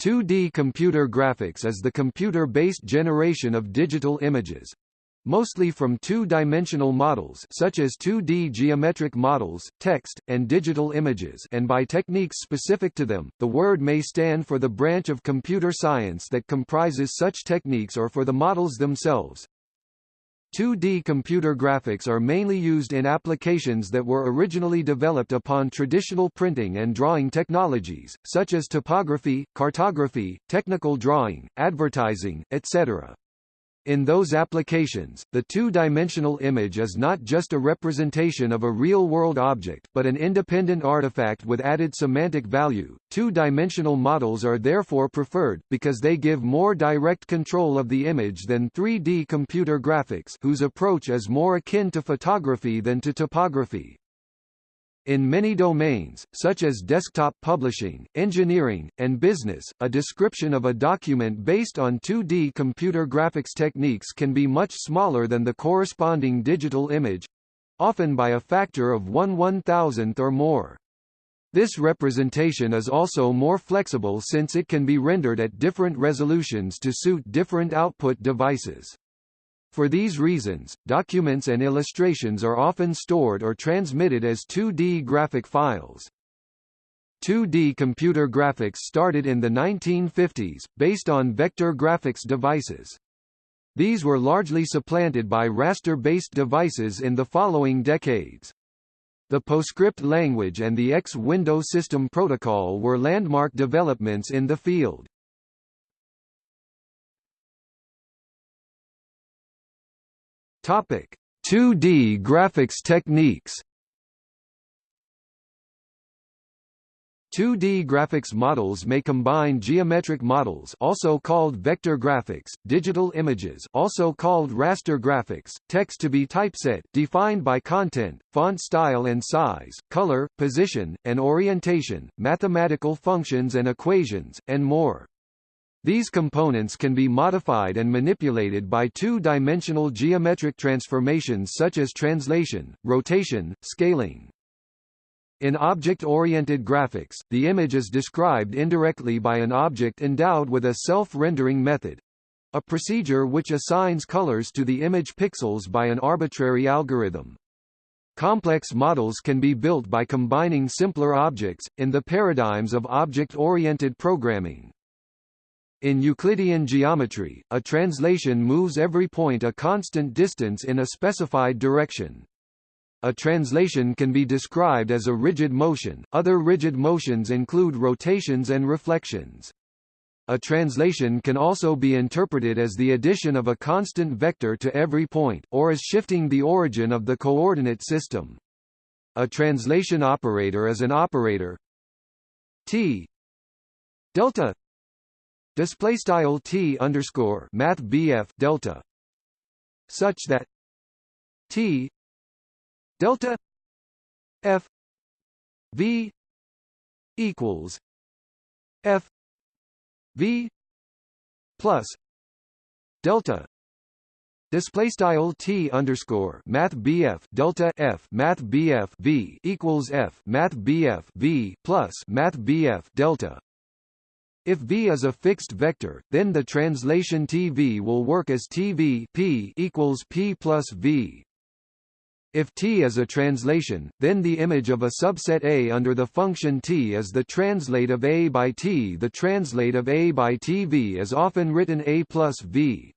2D computer graphics is the computer-based generation of digital images. Mostly from two-dimensional models such as 2D geometric models, text, and digital images and by techniques specific to them, the word may stand for the branch of computer science that comprises such techniques or for the models themselves. 2D computer graphics are mainly used in applications that were originally developed upon traditional printing and drawing technologies, such as topography, cartography, technical drawing, advertising, etc. In those applications, the two-dimensional image is not just a representation of a real-world object, but an independent artifact with added semantic value. Two-dimensional models are therefore preferred, because they give more direct control of the image than 3D computer graphics whose approach is more akin to photography than to typography. In many domains, such as desktop publishing, engineering, and business, a description of a document based on 2D computer graphics techniques can be much smaller than the corresponding digital image—often by a factor of 1 1,000th or more. This representation is also more flexible since it can be rendered at different resolutions to suit different output devices. For these reasons, documents and illustrations are often stored or transmitted as 2D graphic files. 2D computer graphics started in the 1950s, based on vector graphics devices. These were largely supplanted by raster-based devices in the following decades. The PostScript language and the X window system protocol were landmark developments in the field. Topic: 2D graphics techniques. 2D graphics models may combine geometric models also called vector graphics, digital images also called raster graphics, text to be typeset defined by content, font style and size, color, position, and orientation, mathematical functions and equations, and more. These components can be modified and manipulated by two-dimensional geometric transformations such as translation, rotation, scaling. In object-oriented graphics, the image is described indirectly by an object endowed with a self-rendering method, a procedure which assigns colors to the image pixels by an arbitrary algorithm. Complex models can be built by combining simpler objects, in the paradigms of object-oriented programming. In Euclidean geometry, a translation moves every point a constant distance in a specified direction. A translation can be described as a rigid motion, other rigid motions include rotations and reflections. A translation can also be interpreted as the addition of a constant vector to every point, or as shifting the origin of the coordinate system. A translation operator is an operator t delta display style t underscore math bf delta. Such that t delta f v equals f v plus delta. Display style t underscore math bf delta f math bf v equals f math bf v plus math bf delta if v is a fixed vector, then the translation tv will work as tv p equals p plus v. If t is a translation, then the image of a subset A under the function t is the translate of A by t. The translate of A by tv is often written A plus v.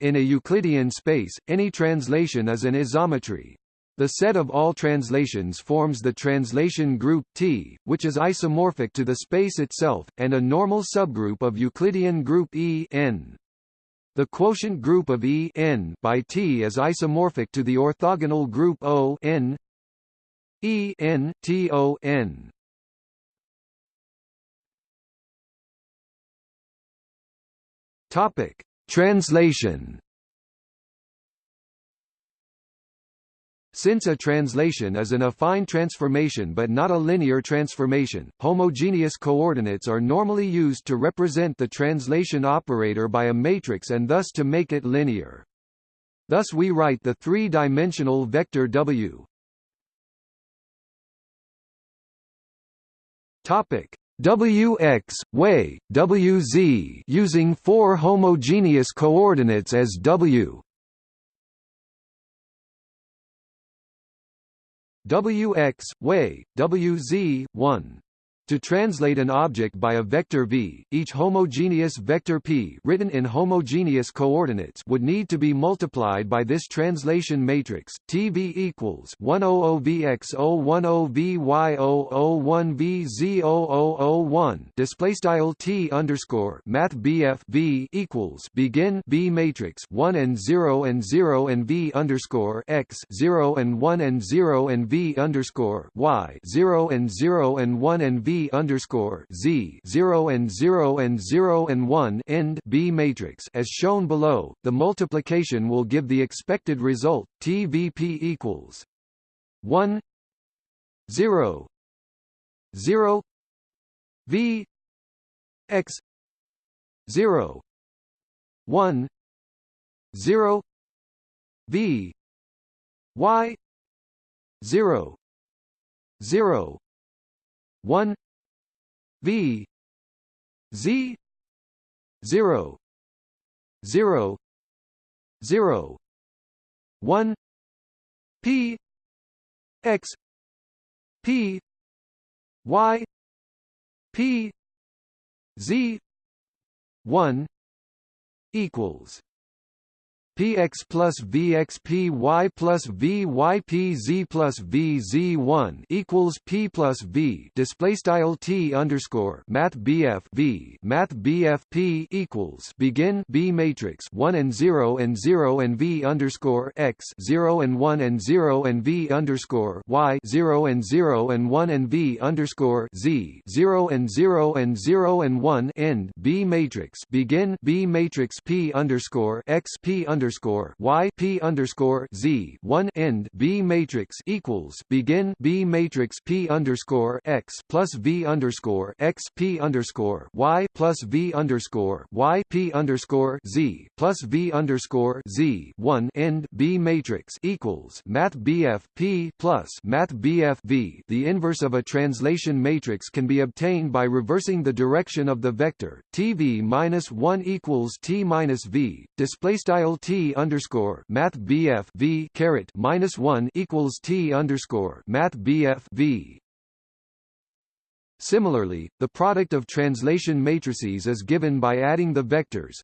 In a Euclidean space, any translation is an isometry. The set of all translations forms the translation group T, which is isomorphic to the space itself, and a normal subgroup of Euclidean group E n. The quotient group of E n by T is isomorphic to the orthogonal group O n E n T O n. Topic: Translation Since a translation is an affine transformation but not a linear transformation, homogeneous coordinates are normally used to represent the translation operator by a matrix and thus to make it linear. Thus we write the three-dimensional vector W. Topic: wx, way, wz using four homogeneous coordinates as w wx, way, wz, 1 to translate an object by a vector v, each homogeneous vector p written in homogeneous coordinates would need to be multiplied by this translation matrix. TV equals 100vx010vy001vz0001 display style t underscore math bf v equals begin b matrix. 1 and 0 and 0 and v underscore x. 0 and 1 and 0 and v underscore y. 0 and 0 and 1 and v underscore Z zero and zero and zero and one end B matrix as shown below, the multiplication will give the expected result TVP equals one zero zero V X zero one zero V Y zero zero one V Z zero zero zero one P X P Y P Z one equals px plus vxpy plus vypz plus vz1 equals p plus v. Display style t underscore math bf v. Math bf p equals begin b matrix 1 and 0 and 0 and v underscore x 0 and 1 and 0 and v underscore y 0 and 0 and 1 and v underscore z 0 and 0 and 0 and 1 end b matrix. Begin b matrix p underscore x p underscore underscore y p underscore z one end B matrix equals begin B matrix P underscore x plus V underscore x P underscore y plus V underscore y P underscore z plus V underscore z one end B matrix equals Math BF P plus Math BF V. The inverse of a translation matrix can be obtained by reversing the direction of the vector TV minus one equals T minus V. Display style T underscore Math BF V caret minus one equals T underscore Math BF V. Similarly, the product of translation matrices is given by adding the vectors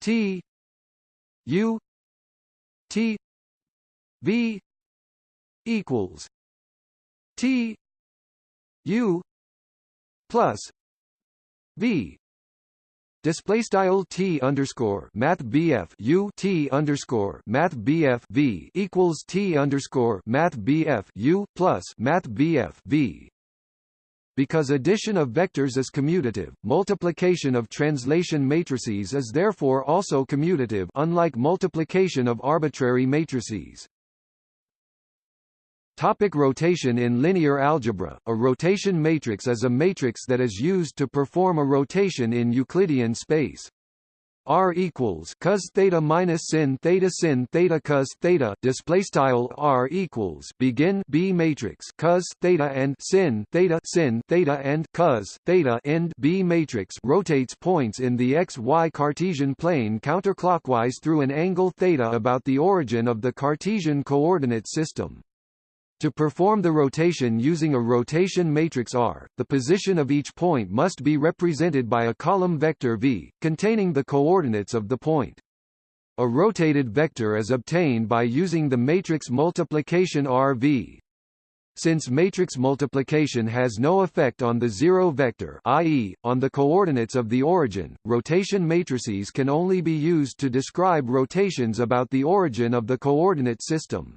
T U T V equals T U plus V display style t underscore math bf u t underscore math bf v equals t underscore math bf u plus math bf v because addition of vectors is commutative, multiplication of translation matrices is therefore also commutative unlike multiplication of arbitrary matrices. Topic rotation In linear algebra, a rotation matrix is a matrix that is used to perform a rotation in Euclidean space. R equals cos theta minus sin theta sin theta cos theta display style R equals begin B matrix cos theta and sin theta sin theta and cos theta end B matrix rotates points in the xy Cartesian plane counterclockwise through an angle theta about the origin of the Cartesian coordinate system. To perform the rotation using a rotation matrix R, the position of each point must be represented by a column vector V, containing the coordinates of the point. A rotated vector is obtained by using the matrix multiplication RV. Since matrix multiplication has no effect on the zero vector i.e., on the coordinates of the origin, rotation matrices can only be used to describe rotations about the origin of the coordinate system.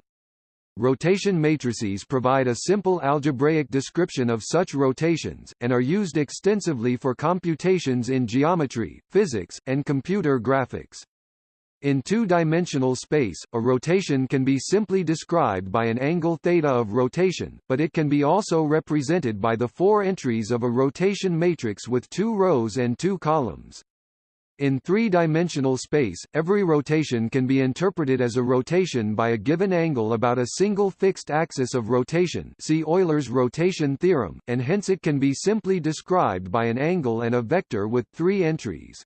Rotation matrices provide a simple algebraic description of such rotations, and are used extensively for computations in geometry, physics, and computer graphics. In two-dimensional space, a rotation can be simply described by an angle theta of rotation, but it can be also represented by the four entries of a rotation matrix with two rows and two columns. In three-dimensional space, every rotation can be interpreted as a rotation by a given angle about a single fixed axis of rotation see Euler's rotation theorem, and hence it can be simply described by an angle and a vector with three entries.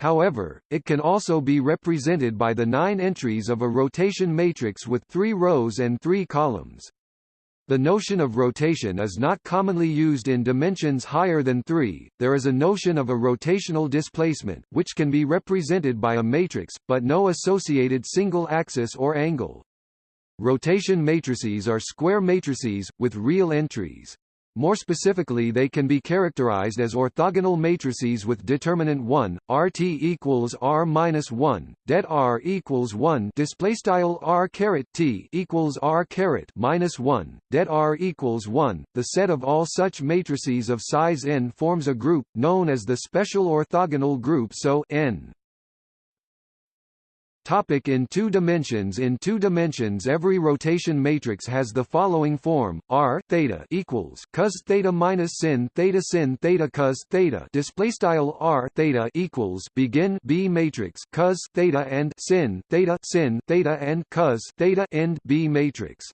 However, it can also be represented by the nine entries of a rotation matrix with three rows and three columns. The notion of rotation is not commonly used in dimensions higher than 3. There is a notion of a rotational displacement, which can be represented by a matrix, but no associated single axis or angle. Rotation matrices are square matrices, with real entries. More specifically they can be characterized as orthogonal matrices with determinant 1, RT equals R minus 1, det R equals 1 display style R caret T equals R caret minus 1, det R equals 1. The set of all such matrices of size n forms a group, known as the special orthogonal group so n. Topic in two dimensions. In two dimensions every rotation matrix has the following form, R theta equals cos theta minus sin theta sin theta cos theta. Display style R theta equals begin B matrix cos theta and sin theta sin theta and cos theta end B matrix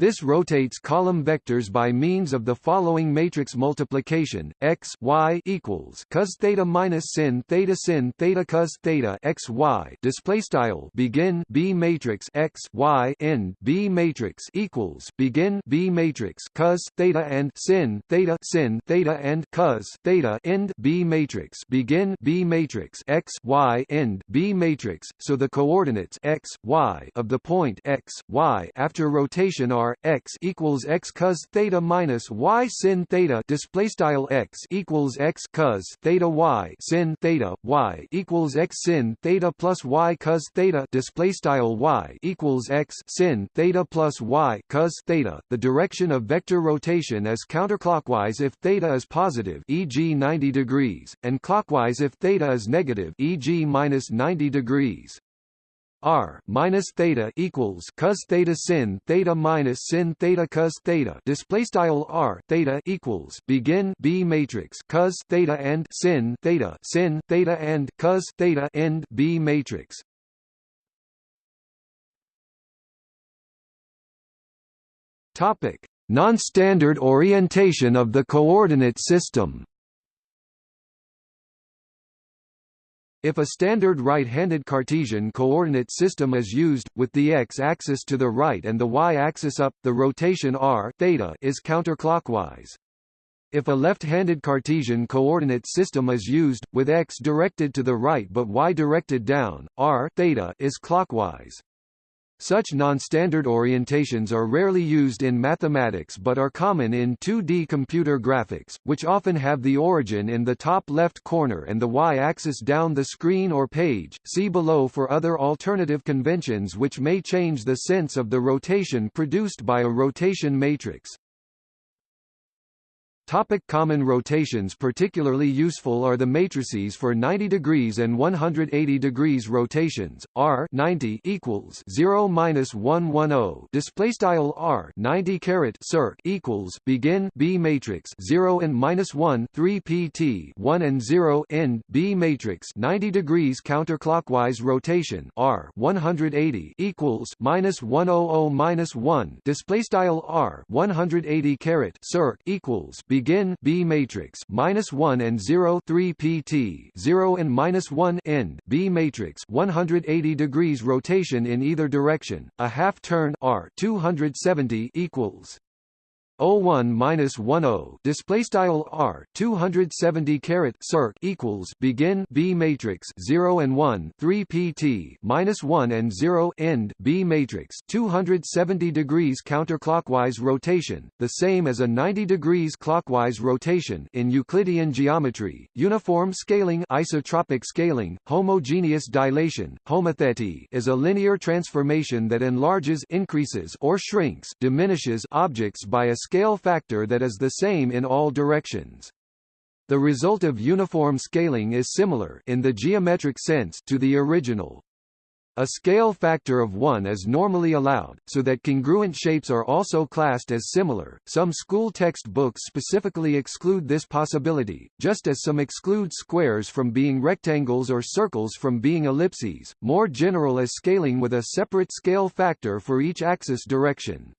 this rotates column vectors by means of the following matrix multiplication: x y equals cos theta minus sin theta sin theta cos theta x y. Display style begin B matrix x y end B matrix equals begin B matrix cos theta and sin theta sin theta and cos theta end B matrix begin B matrix x y end B matrix. So the coordinates x y of the point x y after rotation are x equals x cos theta minus y sin theta display style x equals x cos theta y sin theta y equals x sin theta plus y cos theta display style y equals x sin theta plus y cos theta. The direction of vector rotation is counterclockwise if theta is positive, e.g. 90 degrees, and clockwise if theta is negative, e.g. minus 90 degrees. R minus theta equals cos theta sin theta minus sin theta cos theta. Display style R theta equals begin B matrix cos theta and sin theta sin theta and cos theta end B matrix. Topic. Non-standard orientation of the coordinate system If a standard right-handed Cartesian coordinate system is used, with the x-axis to the right and the y-axis up, the rotation r theta is counterclockwise. If a left-handed Cartesian coordinate system is used, with x directed to the right but y directed down, r theta is clockwise. Such non-standard orientations are rarely used in mathematics but are common in 2D computer graphics, which often have the origin in the top left corner and the y-axis down the screen or page. See below for other alternative conventions which may change the sense of the rotation produced by a rotation matrix. Topic common rotations Particularly useful are the matrices for 90 degrees and 180 degrees rotations. R 90 equals 0 minus 110 display style R 90 caret circ equals begin B matrix 0 and minus 1 3 PT 1 and 0 end B matrix 90 degrees counterclockwise rotation R 180 equals minus 100 minus 1 display style R 180 caret circ equals B begin B matrix minus one and zero three PT zero and minus one end B matrix 180 degrees rotation in either direction. A half turn R 270 equals 01 minus 10 display style r 270 caret circ equals begin b matrix 0 and 1 3 pt minus 1 and 0 end b matrix 270 degrees counterclockwise rotation the same as a 90 degrees clockwise rotation in euclidean geometry uniform scaling isotropic scaling homogeneous dilation homothety is a linear transformation that enlarges increases or shrinks diminishes objects by a scale factor that is the same in all directions. The result of uniform scaling is similar in the geometric sense to the original. A scale factor of 1 is normally allowed, so that congruent shapes are also classed as similar. Some school textbooks specifically exclude this possibility, just as some exclude squares from being rectangles or circles from being ellipses, more general is scaling with a separate scale factor for each axis direction.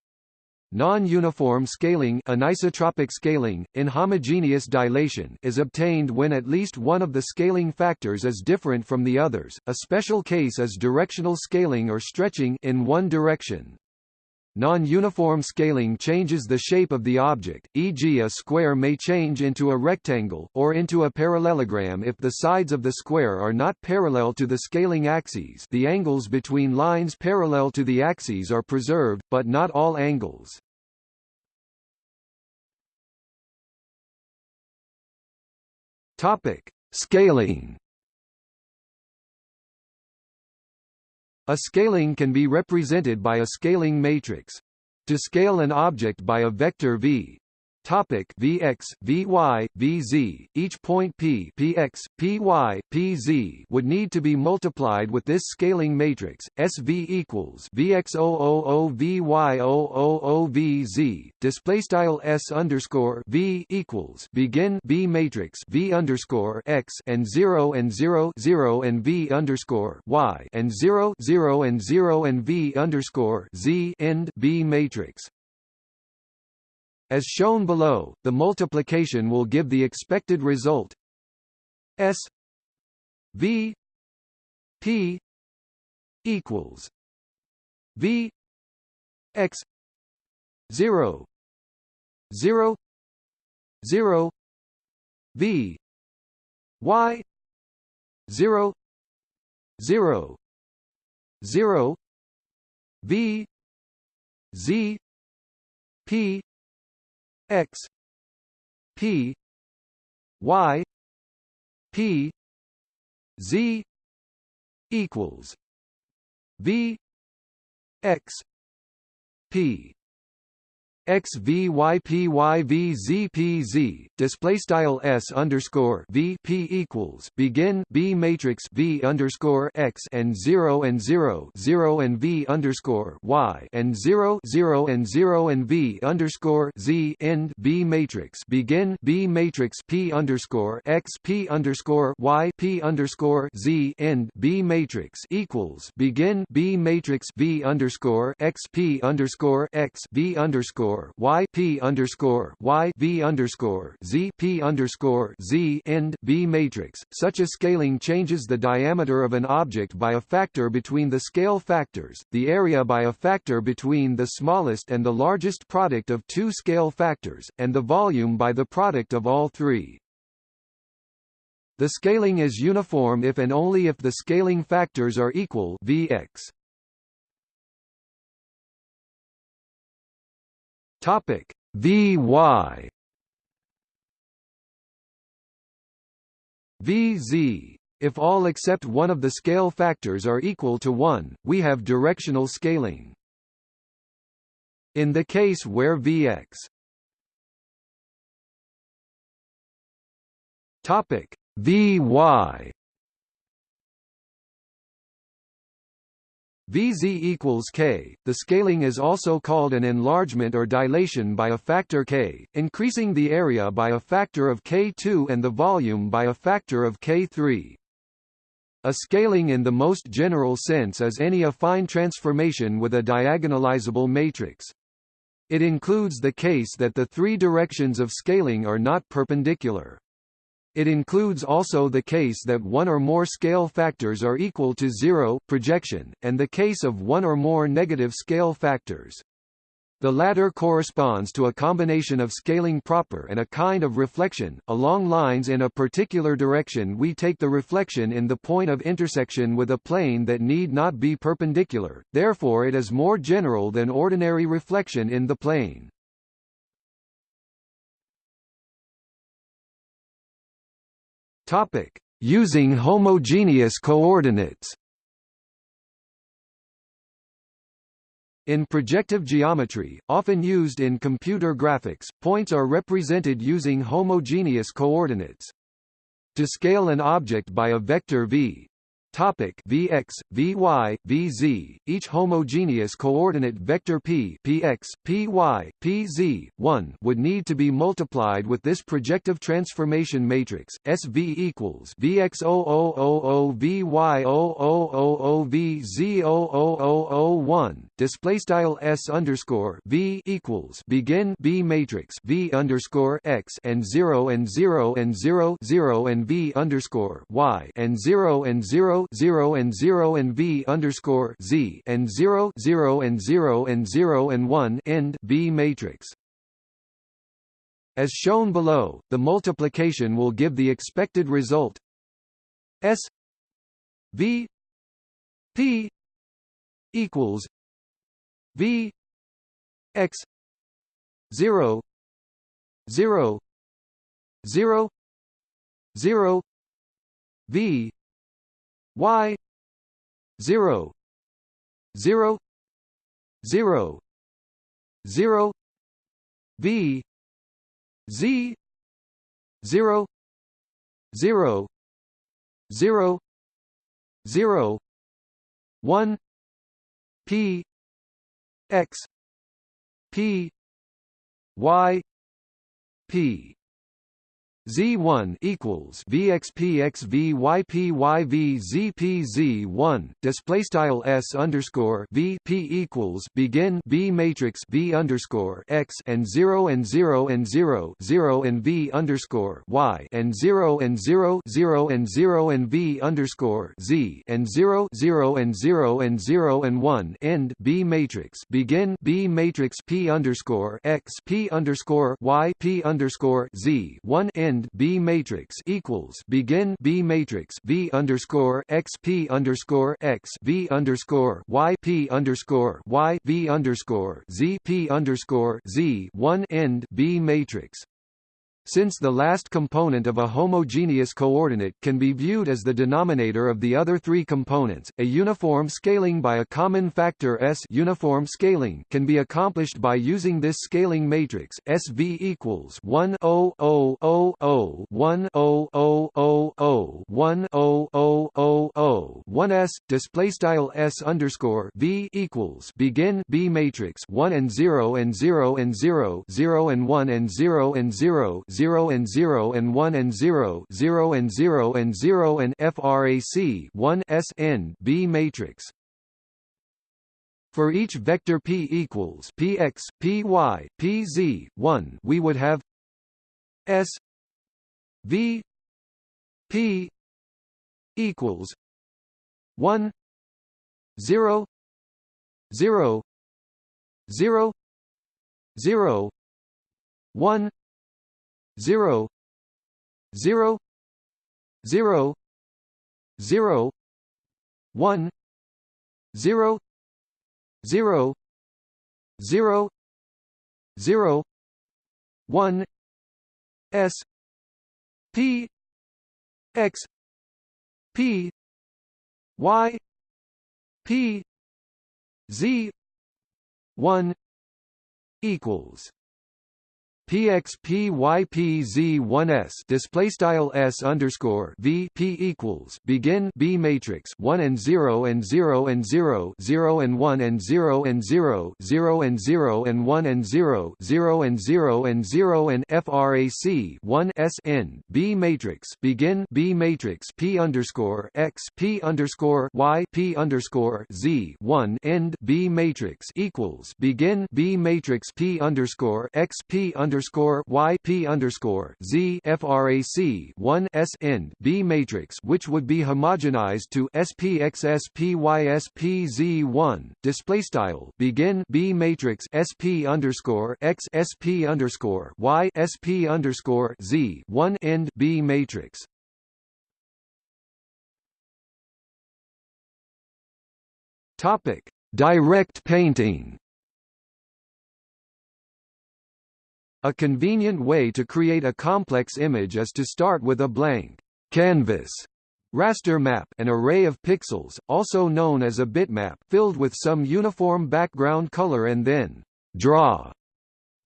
Non-uniform scaling anisotropic scaling, inhomogeneous dilation is obtained when at least one of the scaling factors is different from the others, a special case is directional scaling or stretching in one direction. Non-uniform scaling changes the shape of the object, e.g. a square may change into a rectangle, or into a parallelogram if the sides of the square are not parallel to the scaling axes the angles between lines parallel to the axes are preserved, but not all angles. Topic. Scaling A scaling can be represented by a scaling matrix. To scale an object by a vector v, Topic Vx, Vy, Vz, each point p Px, Py, Pz would need to be multiplied with this scaling matrix, SV equals Vx000 Vy000 Vz, display style S underscore V equals begin B matrix V underscore X and 0 and 0 0 and V underscore Y and 0 0 and 0 and V underscore Z end B matrix. As shown below, the multiplication will give the expected result S V P equals V X zero zero zero V Y zero zero zero V Z P x. P. Y. P. Z. equals v. X. P x v y p y v z p z display style s underscore v p equals begin b matrix v underscore x and zero and zero zero and v underscore y and zero zero and zero and v underscore z end b matrix begin b matrix p underscore x p underscore y p underscore z end b matrix equals begin b matrix v underscore x p underscore x v underscore underscore y p underscore y v underscore z p underscore z end b matrix. Such a scaling changes the diameter of an object by a factor between the scale factors, the area by a factor between the smallest and the largest product of two scale factors, and the volume by the product of all three. The scaling is uniform if and only if the scaling factors are equal Vx. Topic VY VZ if all except one of the scale factors are equal to 1, we have directional scaling. In the case where Vx Vy Vz equals k. The scaling is also called an enlargement or dilation by a factor k, increasing the area by a factor of k2 and the volume by a factor of k3. A scaling in the most general sense is any affine transformation with a diagonalizable matrix. It includes the case that the three directions of scaling are not perpendicular. It includes also the case that one or more scale factors are equal to zero projection, and the case of one or more negative scale factors. The latter corresponds to a combination of scaling proper and a kind of reflection. Along lines in a particular direction we take the reflection in the point of intersection with a plane that need not be perpendicular, therefore it is more general than ordinary reflection in the plane. Topic: Using homogeneous coordinates. In projective geometry, often used in computer graphics, points are represented using homogeneous coordinates. To scale an object by a vector v, Topic Vx, Vy, Vz, each homogeneous coordinate vector p Px, Py, Pz, 1 would need to be multiplied with this projective transformation matrix, SV equals Vx0000 Vy0000 Vz0000 display style S underscore V equals begin B matrix V underscore X and 0 and 0 and 0 0 and V underscore Y and 0 and 0 0 and 0 and v underscore z and 0 0 and 0 and 0 and 1 end B matrix. As shown below, the multiplication will give the expected result S V P equals V X 0 0 0 0 V y 0 0 0 0 v z 0 0 0 0 1 p x p y p Z1 equals VXPXVYPYVZPZ1 display style S underscore V P equals begin B matrix V underscore X and 0 and 0 and 0 0 and V underscore Y and 0 and 0 0 and 0 and V underscore Z and 0 0 and 0 and 0 and 1 end B matrix begin B matrix P underscore X P underscore Y P underscore Z 1 end end B matrix equals begin B matrix V underscore X P underscore X V underscore Y P underscore Y V underscore Z P underscore Z one end B matrix since the last component of a homogeneous coordinate can be viewed as the denominator of the other three components, a uniform scaling by a common factor S uniform scaling can be accomplished by using this scaling matrix SV equals 1 0 0 0 0 1 0 0 0 0 1 0 0 0 0 1 S display style S underscore V equals begin B matrix 1 and 0 and 0 and 0 0 and 1 and 0 and 0 0 and 0 and 1 and 0 0 and 0 and 0 and frac 1 s n B matrix. For each vector p equals px py pz 1 we would have s v p equals 1 0 0 0 0 1 zero zero zero zero one zero zero zero zero one S P X P Y P Z one equals PXPYPZ1S display style S underscore V P equals begin B matrix 1 and 0 and 0 and 0 0 and 1 and 0 and 0 0 and 0 and 1 and 0 0 and 0 and 0 and frac 1 S N B matrix begin B matrix P underscore X P underscore Y P underscore Z 1 end B matrix equals begin B matrix P underscore X P underscore underscore y p underscore z frac 1 s end B matrix, which would be homogenized to SPXSPYSPZ one display style begin B matrix SP underscore X SP underscore Y SP underscore Z one end B matrix. Topic: Direct painting. A convenient way to create a complex image is to start with a blank canvas raster map an array of pixels, also known as a bitmap filled with some uniform background color and then draw,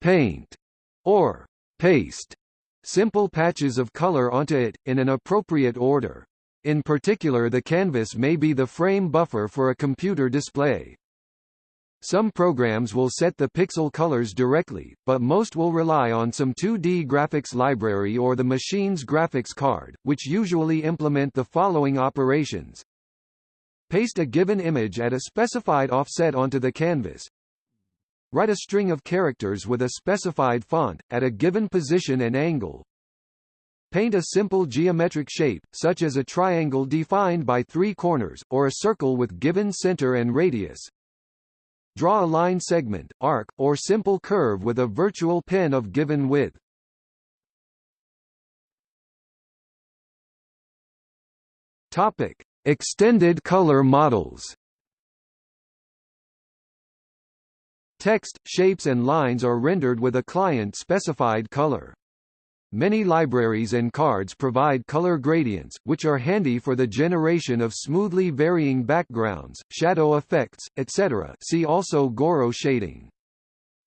paint, or paste simple patches of color onto it, in an appropriate order. In particular the canvas may be the frame buffer for a computer display. Some programs will set the pixel colors directly, but most will rely on some 2D graphics library or the machine's graphics card, which usually implement the following operations. Paste a given image at a specified offset onto the canvas. Write a string of characters with a specified font, at a given position and angle. Paint a simple geometric shape, such as a triangle defined by three corners, or a circle with given center and radius. Draw a line segment, arc, or simple curve with a virtual pen of given width. Topic: Extended color models. Text, shapes and lines are rendered with a client-specified color. Many libraries and cards provide color gradients, which are handy for the generation of smoothly varying backgrounds, shadow effects, etc. See also Gouraud shading.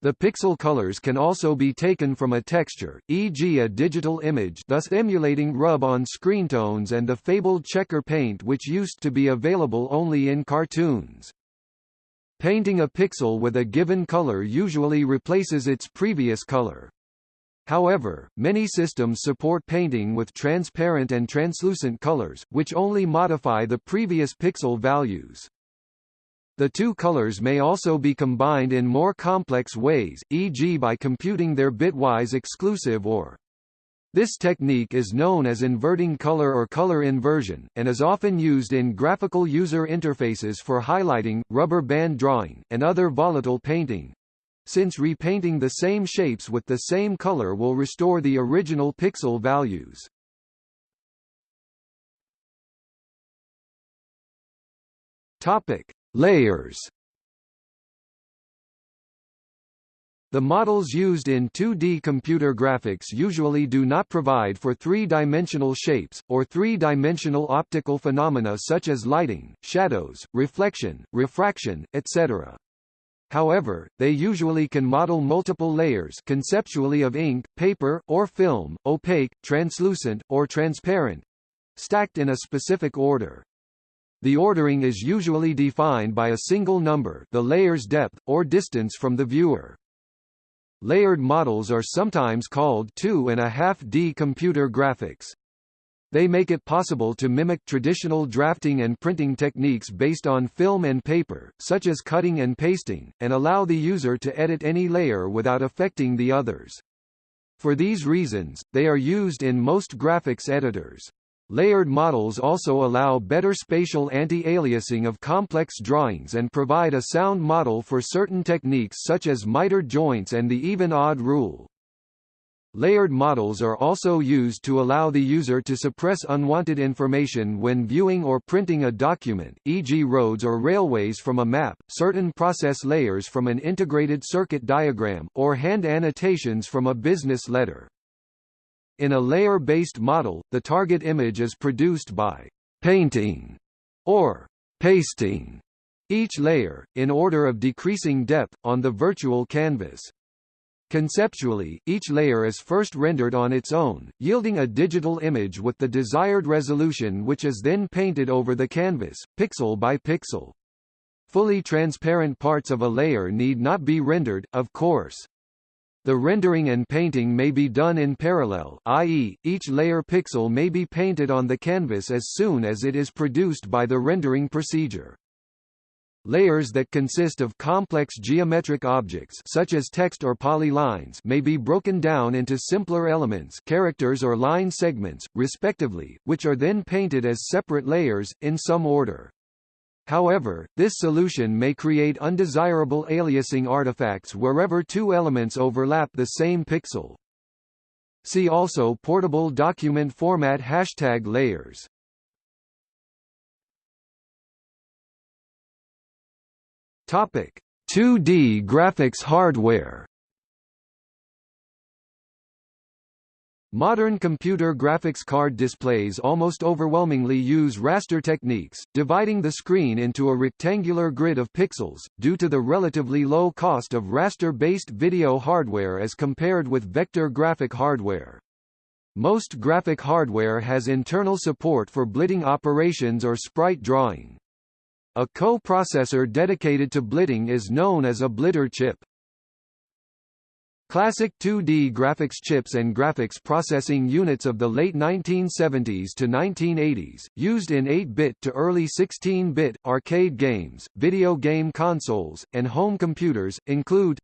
The pixel colors can also be taken from a texture, e.g. a digital image thus emulating rub-on screen tones and the fabled checker paint which used to be available only in cartoons. Painting a pixel with a given color usually replaces its previous color. However, many systems support painting with transparent and translucent colors, which only modify the previous pixel values. The two colors may also be combined in more complex ways, e.g. by computing their bitwise exclusive OR. This technique is known as inverting color or color inversion, and is often used in graphical user interfaces for highlighting, rubber band drawing, and other volatile painting since repainting the same shapes with the same color will restore the original pixel values. Topic: Layers. The models used in 2D computer graphics usually do not provide for three-dimensional shapes, or three-dimensional optical phenomena such as lighting, shadows, reflection, refraction, etc. However, they usually can model multiple layers conceptually of ink, paper, or film, opaque, translucent, or transparent, stacked in a specific order. The ordering is usually defined by a single number the layer's depth, or distance from the viewer. Layered models are sometimes called 2.5D computer graphics. They make it possible to mimic traditional drafting and printing techniques based on film and paper, such as cutting and pasting, and allow the user to edit any layer without affecting the others. For these reasons, they are used in most graphics editors. Layered models also allow better spatial anti-aliasing of complex drawings and provide a sound model for certain techniques such as mitered joints and the even-odd rule. Layered models are also used to allow the user to suppress unwanted information when viewing or printing a document, e.g. roads or railways from a map, certain process layers from an integrated circuit diagram, or hand annotations from a business letter. In a layer-based model, the target image is produced by painting or pasting each layer, in order of decreasing depth, on the virtual canvas. Conceptually, each layer is first rendered on its own, yielding a digital image with the desired resolution which is then painted over the canvas, pixel by pixel. Fully transparent parts of a layer need not be rendered, of course. The rendering and painting may be done in parallel i.e., each layer pixel may be painted on the canvas as soon as it is produced by the rendering procedure. Layers that consist of complex geometric objects such as text or polylines may be broken down into simpler elements characters or line segments, respectively, which are then painted as separate layers, in some order. However, this solution may create undesirable aliasing artifacts wherever two elements overlap the same pixel. See also Portable document format hashtag layers. Topic: 2D graphics hardware. Modern computer graphics card displays almost overwhelmingly use raster techniques, dividing the screen into a rectangular grid of pixels, due to the relatively low cost of raster-based video hardware as compared with vector graphic hardware. Most graphic hardware has internal support for blitting operations or sprite drawing. A co-processor dedicated to blitting is known as a blitter chip. Classic 2D graphics chips and graphics processing units of the late 1970s to 1980s, used in 8-bit to early 16-bit, arcade games, video game consoles, and home computers, include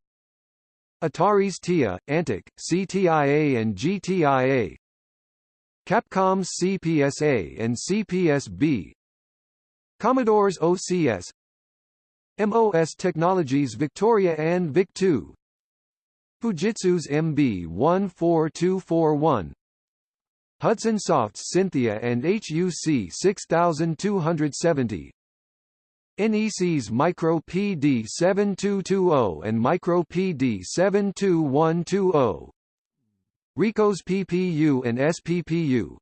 Atari's TIA, Antic, CTIA and GTIA Capcom's CPS-A and CPS-B Commodore's OCS MOS Technologies Victoria and VIC-2 Fujitsu's MB14241 Hudson Soft's Cynthia and HUC 6270 NEC's Micro PD 7220 and Micro PD 72120 Ricoh's PPU and SPPU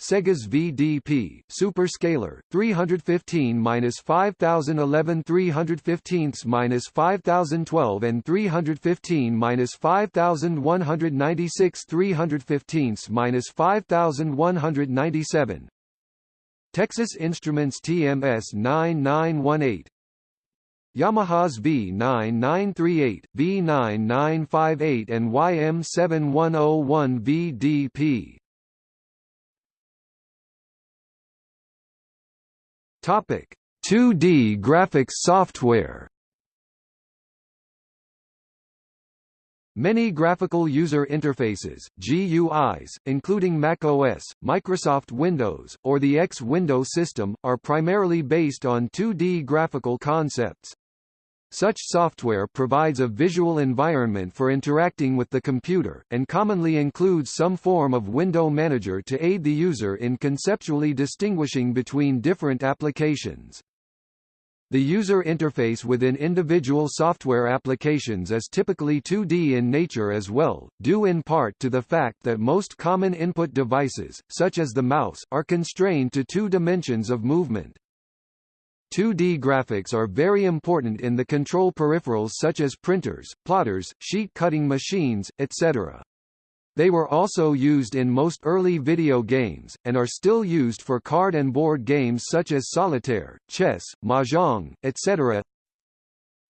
Sega's VDP Super Scaler 315-5011 315-5012 and 315-5196 315-5197 Texas Instruments TMS 9918 Yamaha's V9938, V9958 and YM7101 VDP Topic: 2D graphics software. Many graphical user interfaces GUIs, including macOS, Microsoft Windows, or the X Window system, are primarily based on 2D graphical concepts. Such software provides a visual environment for interacting with the computer, and commonly includes some form of window manager to aid the user in conceptually distinguishing between different applications. The user interface within individual software applications is typically 2D in nature as well, due in part to the fact that most common input devices, such as the mouse, are constrained to two dimensions of movement. 2D graphics are very important in the control peripherals such as printers, plotters, sheet cutting machines, etc. They were also used in most early video games, and are still used for card and board games such as solitaire, chess, mahjong, etc.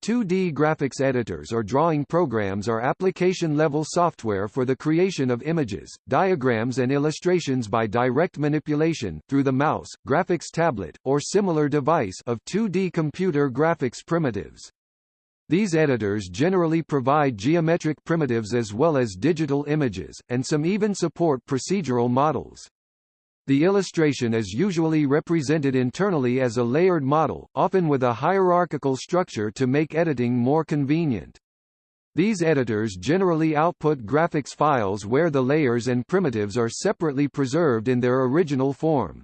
2D graphics editors or drawing programs are application-level software for the creation of images, diagrams and illustrations by direct manipulation through the mouse, graphics tablet, or similar device of 2D computer graphics primitives. These editors generally provide geometric primitives as well as digital images, and some even support procedural models. The illustration is usually represented internally as a layered model, often with a hierarchical structure to make editing more convenient. These editors generally output graphics files where the layers and primitives are separately preserved in their original form.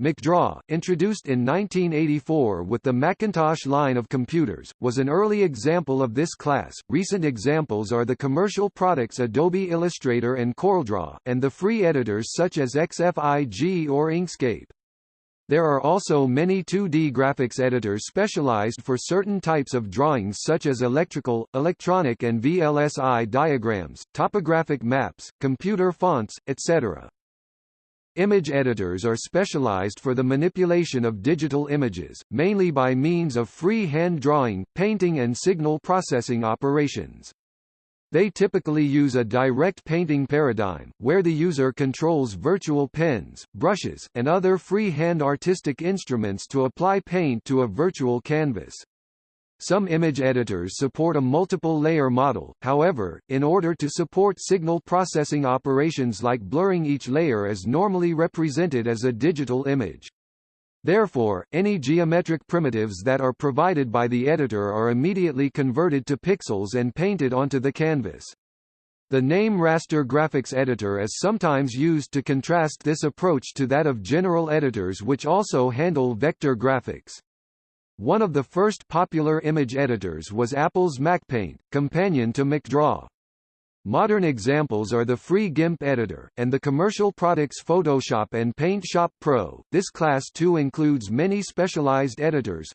MacDraw, introduced in 1984 with the Macintosh line of computers, was an early example of this class. Recent examples are the commercial products Adobe Illustrator and CorelDRAW, and the free editors such as XFIG or Inkscape. There are also many 2D graphics editors specialized for certain types of drawings such as electrical, electronic and VLSI diagrams, topographic maps, computer fonts, etc. Image editors are specialized for the manipulation of digital images, mainly by means of free hand drawing, painting and signal processing operations. They typically use a direct painting paradigm, where the user controls virtual pens, brushes, and other free-hand artistic instruments to apply paint to a virtual canvas. Some image editors support a multiple-layer model, however, in order to support signal processing operations like blurring each layer is normally represented as a digital image. Therefore, any geometric primitives that are provided by the editor are immediately converted to pixels and painted onto the canvas. The name Raster Graphics Editor is sometimes used to contrast this approach to that of general editors which also handle vector graphics. One of the first popular image editors was Apple's MacPaint, companion to MacDraw. Modern examples are the free GIMP editor, and the commercial products Photoshop and PaintShop Pro. This class too includes many specialized editors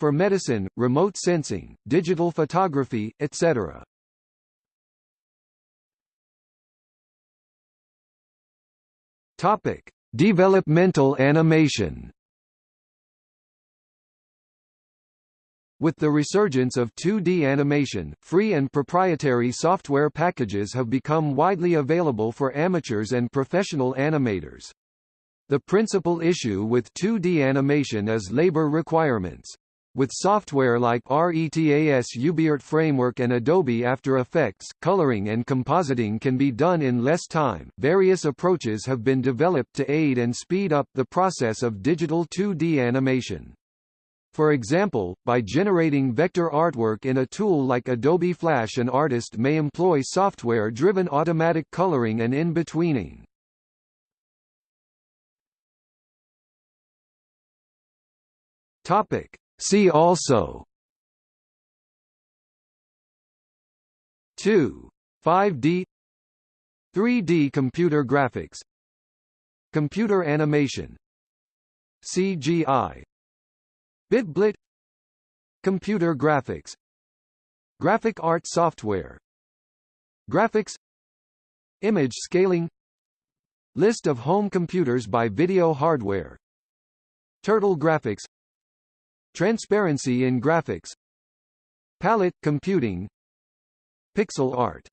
for medicine, remote sensing, digital photography, etc. Topic: Developmental animation. With the resurgence of 2D animation, free and proprietary software packages have become widely available for amateurs and professional animators. The principal issue with 2D animation is labor requirements. With software like RETAS UbiArt Framework and Adobe After Effects, coloring and compositing can be done in less time. Various approaches have been developed to aid and speed up the process of digital 2D animation. For example, by generating vector artwork in a tool like Adobe Flash an artist may employ software-driven automatic coloring and in-betweening. See also 2. 5D 3D computer graphics Computer animation CGI BitBlit Computer graphics. Graphic art software. Graphics. Image scaling. List of home computers by video hardware. Turtle graphics. Transparency in graphics. Palette computing. Pixel art